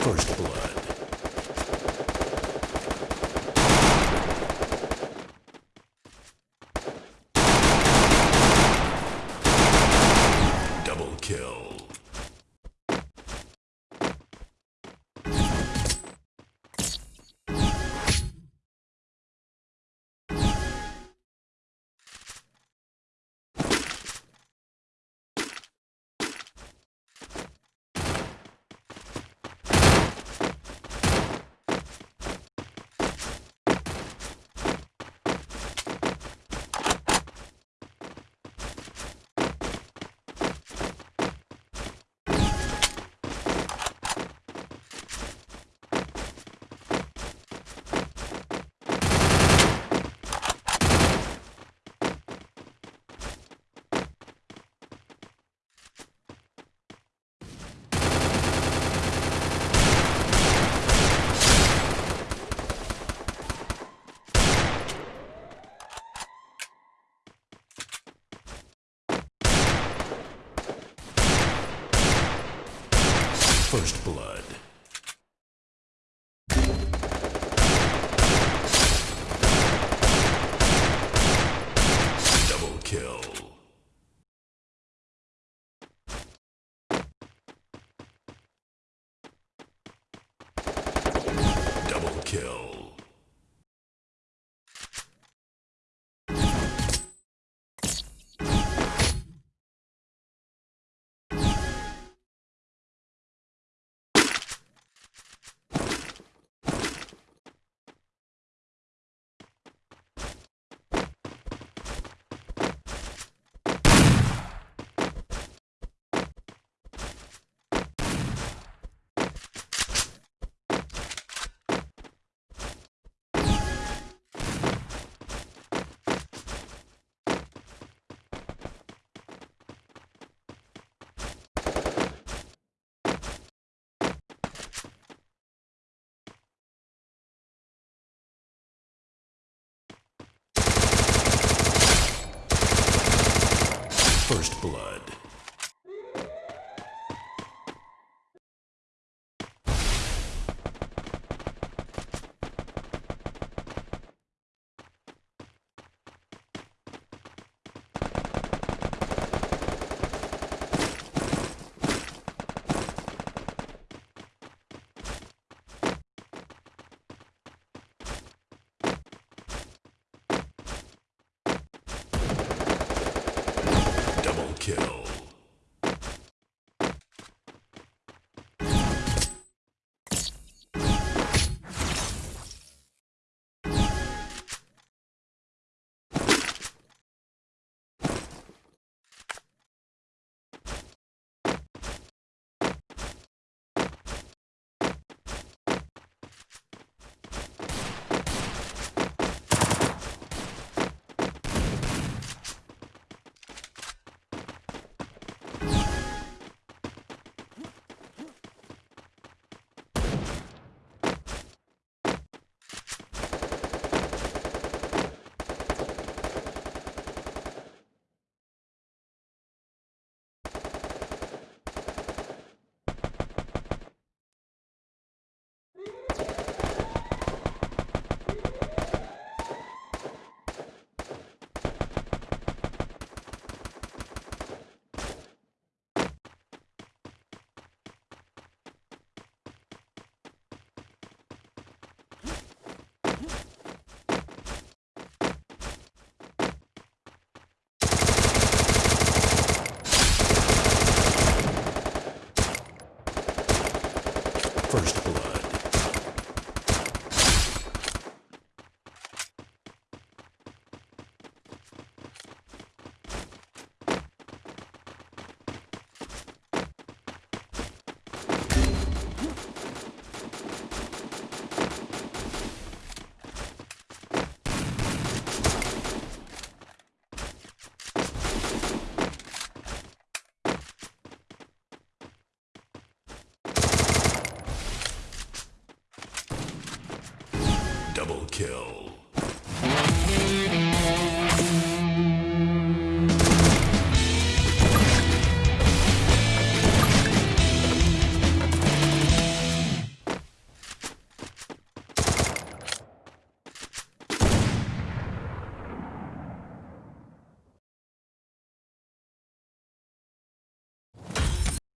First blood. Double kill. First blood. Double kill. Double kill. First blood.